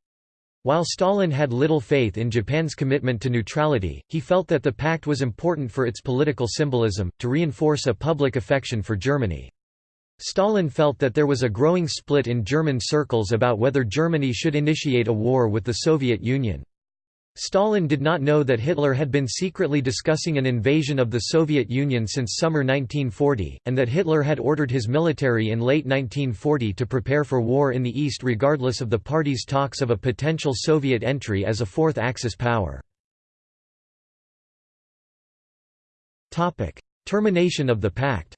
While Stalin had little faith in Japan's commitment to neutrality, he felt that the pact was important for its political symbolism, to reinforce a public affection for Germany. Stalin felt that there was a growing split in German circles about whether Germany should initiate a war with the Soviet Union. Stalin did not know that Hitler had been secretly discussing an invasion of the Soviet Union since summer 1940, and that Hitler had ordered his military in late 1940 to prepare for war in the East regardless of the party's talks of a potential Soviet entry as a fourth Axis power. 'Termination of the pact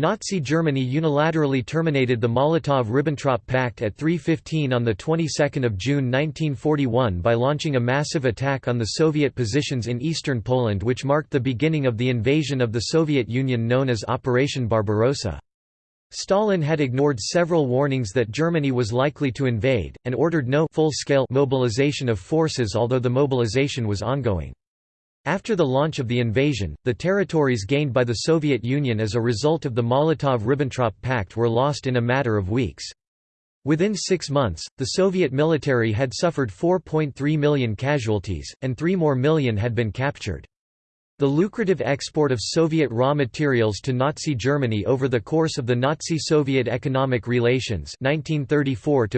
Nazi Germany unilaterally terminated the Molotov–Ribbentrop Pact at 3.15 on the 22nd of June 1941 by launching a massive attack on the Soviet positions in eastern Poland which marked the beginning of the invasion of the Soviet Union known as Operation Barbarossa. Stalin had ignored several warnings that Germany was likely to invade, and ordered no full-scale mobilization of forces although the mobilization was ongoing. After the launch of the invasion, the territories gained by the Soviet Union as a result of the Molotov–Ribbentrop Pact were lost in a matter of weeks. Within six months, the Soviet military had suffered 4.3 million casualties, and 3 more million had been captured. The lucrative export of Soviet raw materials to Nazi Germany over the course of the Nazi-Soviet economic relations 1934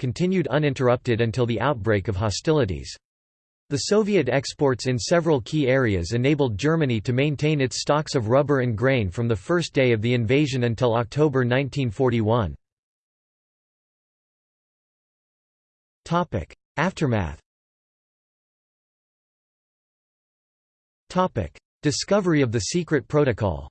continued uninterrupted until the outbreak of hostilities. The Soviet exports in several key areas enabled Germany to maintain its stocks of rubber and grain from the first day of the invasion until October 1941. Aftermath Discovery of the secret protocol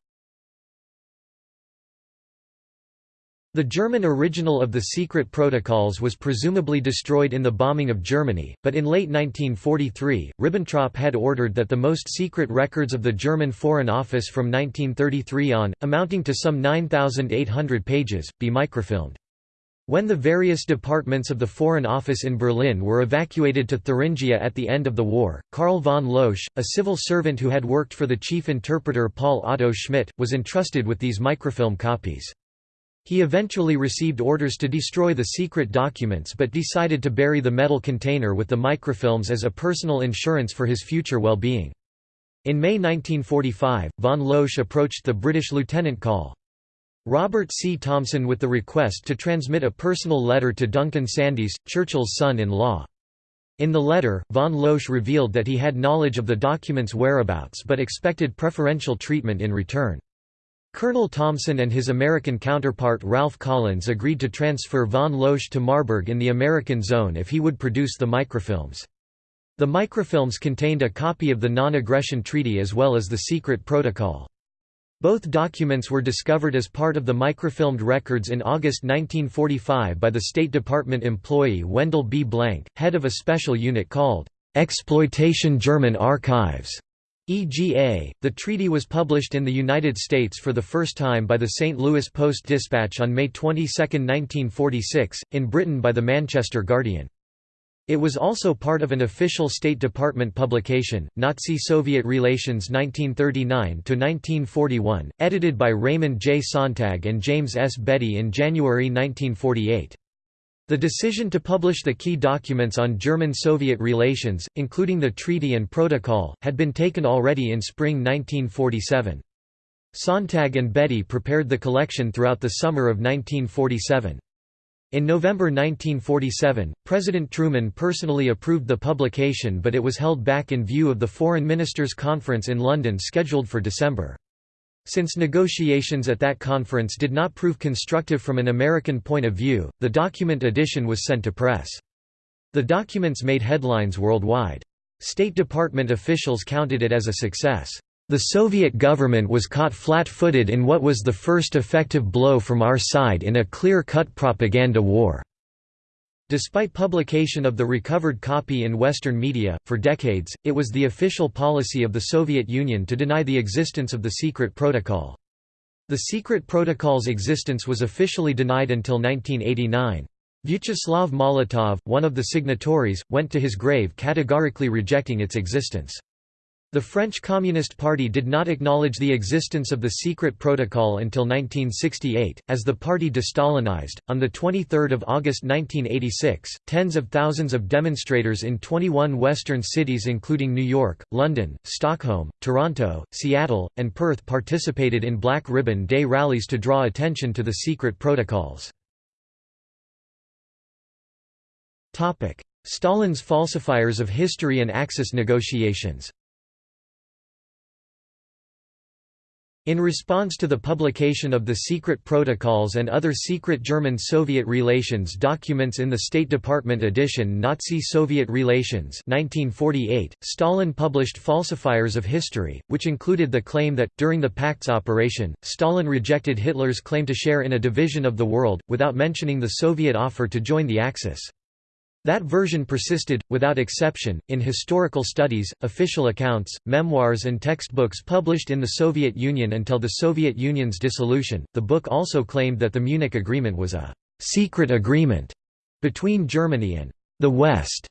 The German original of the secret protocols was presumably destroyed in the bombing of Germany, but in late 1943, Ribbentrop had ordered that the most secret records of the German Foreign Office from 1933 on, amounting to some 9,800 pages, be microfilmed. When the various departments of the Foreign Office in Berlin were evacuated to Thuringia at the end of the war, Karl von Loesch, a civil servant who had worked for the chief interpreter Paul Otto Schmidt, was entrusted with these microfilm copies. He eventually received orders to destroy the secret documents but decided to bury the metal container with the microfilms as a personal insurance for his future well-being. In May 1945, von Loesch approached the British Lieutenant Col. Robert C. Thompson with the request to transmit a personal letter to Duncan Sandys, Churchill's son-in-law. In the letter, von Loesch revealed that he had knowledge of the document's whereabouts but expected preferential treatment in return. Colonel Thompson and his American counterpart Ralph Collins agreed to transfer von Loesch to Marburg in the American zone if he would produce the microfilms. The microfilms contained a copy of the Non-Aggression Treaty as well as the secret protocol. Both documents were discovered as part of the microfilmed records in August 1945 by the State Department employee Wendell B. Blank, head of a special unit called Exploitation German Archives. EGA. The treaty was published in the United States for the first time by the St. Louis Post-Dispatch on May 22, 1946, in Britain by the Manchester Guardian. It was also part of an official State Department publication, Nazi-Soviet Relations 1939–1941, edited by Raymond J. Sontag and James S. Beddie in January 1948. The decision to publish the key documents on German-Soviet relations, including the treaty and protocol, had been taken already in spring 1947. Sontag and Beddie prepared the collection throughout the summer of 1947. In November 1947, President Truman personally approved the publication but it was held back in view of the Foreign Ministers' Conference in London scheduled for December. Since negotiations at that conference did not prove constructive from an American point of view, the document edition was sent to press. The documents made headlines worldwide. State Department officials counted it as a success. The Soviet government was caught flat-footed in what was the first effective blow from our side in a clear-cut propaganda war. Despite publication of the recovered copy in Western media, for decades, it was the official policy of the Soviet Union to deny the existence of the secret protocol. The secret protocol's existence was officially denied until 1989. Vyacheslav Molotov, one of the signatories, went to his grave categorically rejecting its existence. The French Communist Party did not acknowledge the existence of the secret protocol until 1968, as the party de-Stalinized. On 23 August 1986, tens of thousands of demonstrators in 21 western cities including New York, London, Stockholm, Toronto, Seattle, and Perth participated in Black Ribbon Day rallies to draw attention to the secret protocols. Stalin's falsifiers of history and Axis negotiations In response to the publication of the secret protocols and other secret German-Soviet relations documents in the State Department edition Nazi-Soviet Relations 1948, Stalin published falsifiers of history, which included the claim that, during the Pact's operation, Stalin rejected Hitler's claim to share in a division of the world, without mentioning the Soviet offer to join the Axis. That version persisted, without exception, in historical studies, official accounts, memoirs, and textbooks published in the Soviet Union until the Soviet Union's dissolution. The book also claimed that the Munich Agreement was a secret agreement between Germany and the West,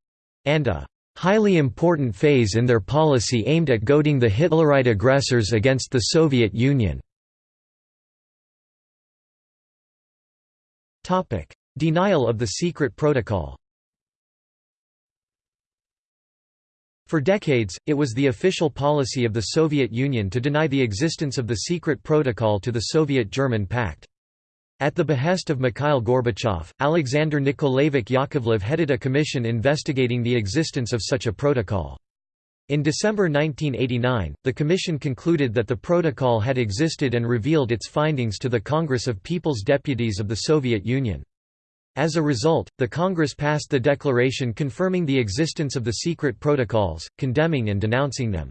and a highly important phase in their policy aimed at goading the Hitlerite aggressors against the Soviet Union. Denial of the secret protocol For decades, it was the official policy of the Soviet Union to deny the existence of the secret protocol to the Soviet-German Pact. At the behest of Mikhail Gorbachev, Alexander Nikolaevich Yakovlev headed a commission investigating the existence of such a protocol. In December 1989, the commission concluded that the protocol had existed and revealed its findings to the Congress of People's Deputies of the Soviet Union. As a result, the Congress passed the declaration confirming the existence of the secret protocols, condemning and denouncing them.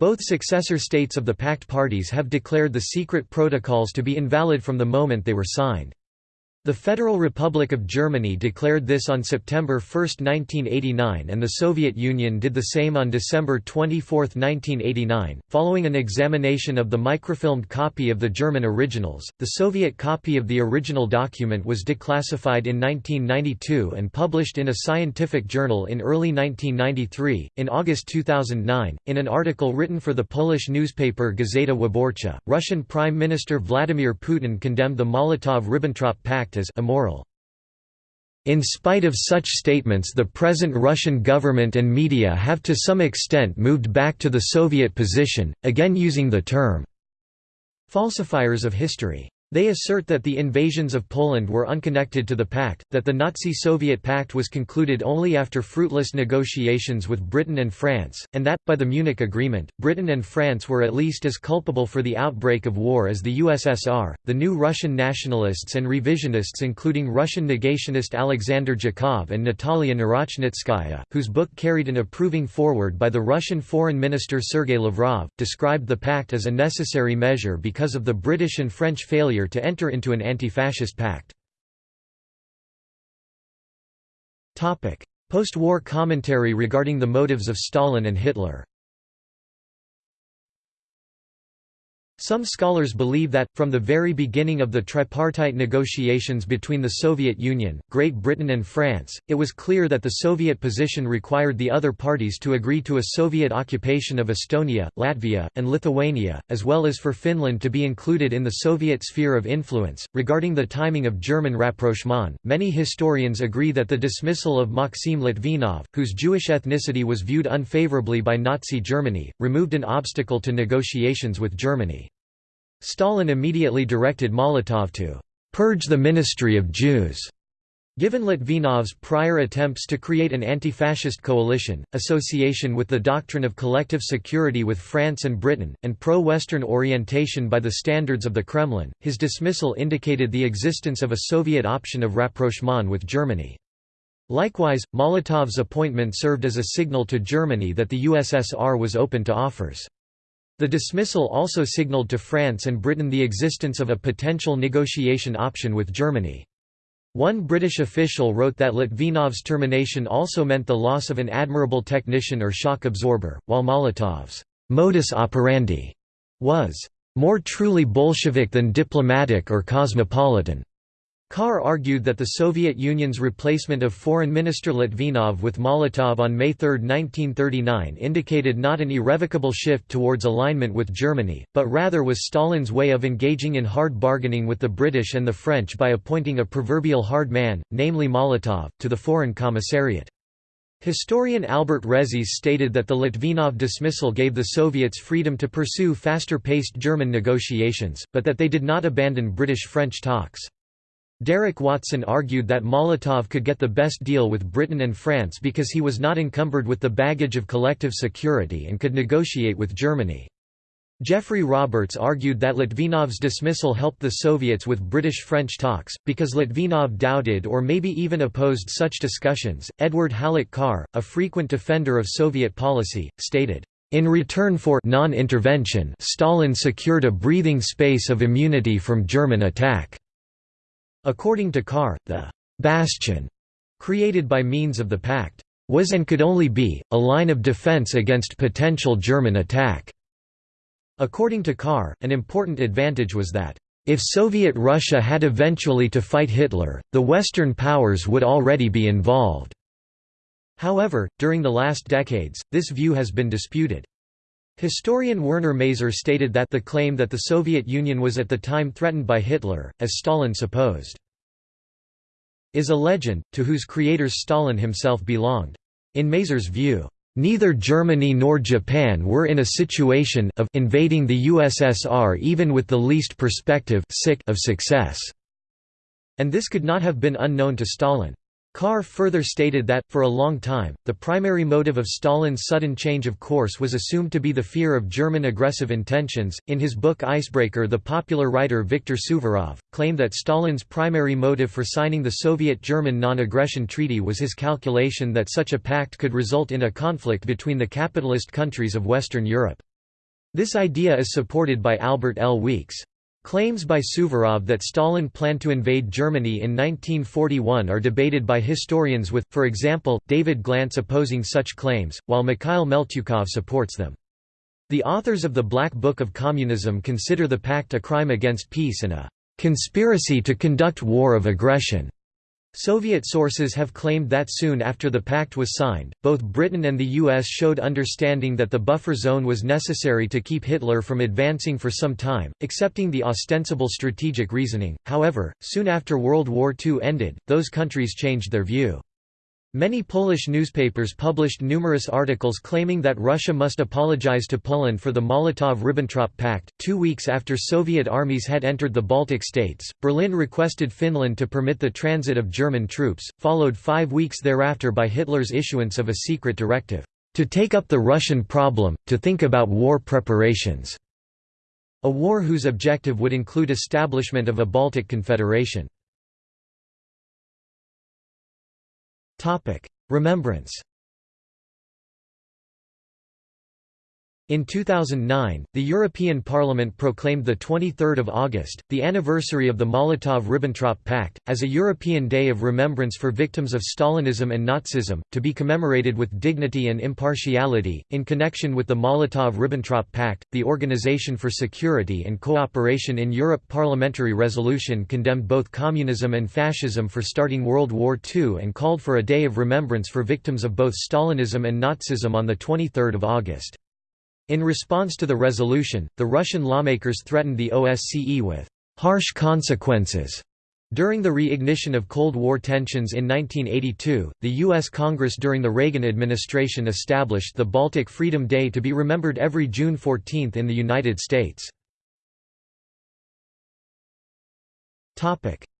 Both successor states of the Pact parties have declared the secret protocols to be invalid from the moment they were signed. The Federal Republic of Germany declared this on September 1, 1989, and the Soviet Union did the same on December 24, 1989. Following an examination of the microfilmed copy of the German originals, the Soviet copy of the original document was declassified in 1992 and published in a scientific journal in early 1993. In August 2009, in an article written for the Polish newspaper Gazeta Wyborcza, Russian Prime Minister Vladimir Putin condemned the Molotov-Ribbentrop Pact as immoral. In spite of such statements the present Russian government and media have to some extent moved back to the Soviet position, again using the term falsifiers of history. They assert that the invasions of Poland were unconnected to the pact, that the Nazi-Soviet pact was concluded only after fruitless negotiations with Britain and France, and that, by the Munich Agreement, Britain and France were at least as culpable for the outbreak of war as the USSR. The new Russian nationalists and revisionists including Russian negationist Alexander Dyukov and Natalia Narochnitskaya, whose book carried an approving foreword by the Russian Foreign Minister Sergei Lavrov, described the pact as a necessary measure because of the British and French failure failure to enter into an anti-fascist pact. Post-war commentary regarding the motives of Stalin and Hitler Some scholars believe that, from the very beginning of the tripartite negotiations between the Soviet Union, Great Britain and France, it was clear that the Soviet position required the other parties to agree to a Soviet occupation of Estonia, Latvia, and Lithuania, as well as for Finland to be included in the Soviet sphere of influence. Regarding the timing of German rapprochement, many historians agree that the dismissal of Maxim Litvinov, whose Jewish ethnicity was viewed unfavorably by Nazi Germany, removed an obstacle to negotiations with Germany. Stalin immediately directed Molotov to «purge the Ministry of Jews». Given Litvinov's prior attempts to create an anti-fascist coalition, association with the doctrine of collective security with France and Britain, and pro-Western orientation by the standards of the Kremlin, his dismissal indicated the existence of a Soviet option of rapprochement with Germany. Likewise, Molotov's appointment served as a signal to Germany that the USSR was open to offers. The dismissal also signaled to France and Britain the existence of a potential negotiation option with Germany. One British official wrote that Litvinov's termination also meant the loss of an admirable technician or shock absorber, while Molotov's modus operandi was more truly Bolshevik than diplomatic or cosmopolitan. Carr argued that the Soviet Union's replacement of Foreign Minister Litvinov with Molotov on May 3, 1939 indicated not an irrevocable shift towards alignment with Germany, but rather was Stalin's way of engaging in hard bargaining with the British and the French by appointing a proverbial hard man, namely Molotov, to the Foreign Commissariat. Historian Albert Resis stated that the Litvinov dismissal gave the Soviets freedom to pursue faster-paced German negotiations, but that they did not abandon British-French talks. Derek Watson argued that Molotov could get the best deal with Britain and France because he was not encumbered with the baggage of collective security and could negotiate with Germany. Geoffrey Roberts argued that Litvinov's dismissal helped the Soviets with British-French talks, because Litvinov doubted or maybe even opposed such discussions. Edward Hallett Carr, a frequent defender of Soviet policy, stated, in return for non-intervention Stalin secured a breathing space of immunity from German attack. According to Carr, the «bastion» created by means of the pact was and could only be, a line of defense against potential German attack. According to Carr, an important advantage was that, if Soviet Russia had eventually to fight Hitler, the Western powers would already be involved. However, during the last decades, this view has been disputed. Historian Werner Maser stated that the claim that the Soviet Union was at the time threatened by Hitler, as Stalin supposed, is a legend, to whose creators Stalin himself belonged. In Maser's view, Neither Germany nor Japan were in a situation of invading the USSR even with the least perspective of success, and this could not have been unknown to Stalin. Carr further stated that, for a long time, the primary motive of Stalin's sudden change of course was assumed to be the fear of German aggressive intentions. In his book Icebreaker, the popular writer Viktor Suvorov claimed that Stalin's primary motive for signing the Soviet German non aggression treaty was his calculation that such a pact could result in a conflict between the capitalist countries of Western Europe. This idea is supported by Albert L. Weeks. Claims by Suvorov that Stalin planned to invade Germany in 1941 are debated by historians with, for example, David Glantz opposing such claims, while Mikhail Meltyukov supports them. The authors of the Black Book of Communism consider the pact a crime against peace and a "...conspiracy to conduct war of aggression." Soviet sources have claimed that soon after the pact was signed, both Britain and the US showed understanding that the buffer zone was necessary to keep Hitler from advancing for some time, accepting the ostensible strategic reasoning. However, soon after World War II ended, those countries changed their view. Many Polish newspapers published numerous articles claiming that Russia must apologize to Poland for the Molotov-Ribbentrop Pact. Two weeks after Soviet armies had entered the Baltic states, Berlin requested Finland to permit the transit of German troops, followed five weeks thereafter by Hitler's issuance of a secret directive, to take up the Russian problem, to think about war preparations. A war whose objective would include establishment of a Baltic Confederation. Remembrance In 2009, the European Parliament proclaimed 23 August, the anniversary of the Molotov–Ribbentrop Pact, as a European Day of Remembrance for victims of Stalinism and Nazism, to be commemorated with dignity and impartiality. In connection with the Molotov–Ribbentrop Pact, the Organization for Security and Cooperation in Europe parliamentary resolution condemned both communism and fascism for starting World War II and called for a day of remembrance for victims of both Stalinism and Nazism on 23 August. In response to the resolution, the Russian lawmakers threatened the OSCE with harsh consequences. During the reignition of Cold War tensions in 1982, the U.S. Congress during the Reagan administration established the Baltic Freedom Day to be remembered every June 14 in the United States.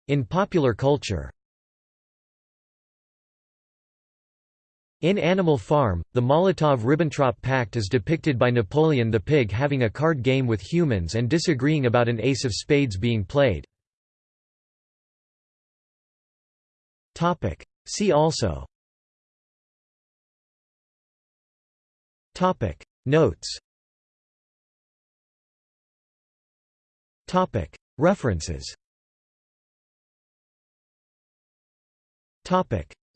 In popular culture In Animal Farm, the Molotov–Ribbentrop Pact is depicted by Napoleon the pig having a card game with humans and disagreeing about an ace of spades being played. See also. Notes. References.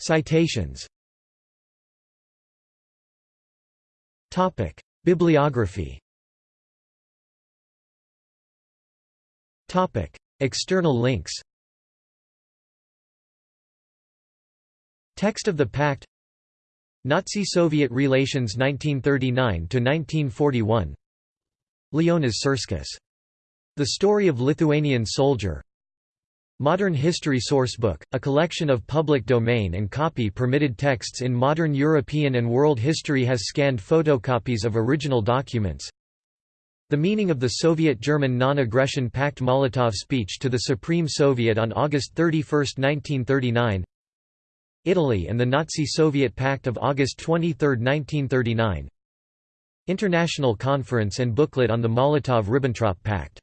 Citations Topic: Bibliography. Topic: External links. Text of the Pact Nazi-Soviet relations 1939 to 1941. Leonas Sūrskis. The Story of Lithuanian Soldier Modern History Sourcebook, a collection of public domain and copy-permitted texts in modern European and world history has scanned photocopies of original documents. The meaning of the Soviet-German Non-Aggression Pact Molotov speech to the Supreme Soviet on August 31, 1939 Italy and the Nazi-Soviet Pact of August 23, 1939 International Conference and booklet on the Molotov–Ribbentrop Pact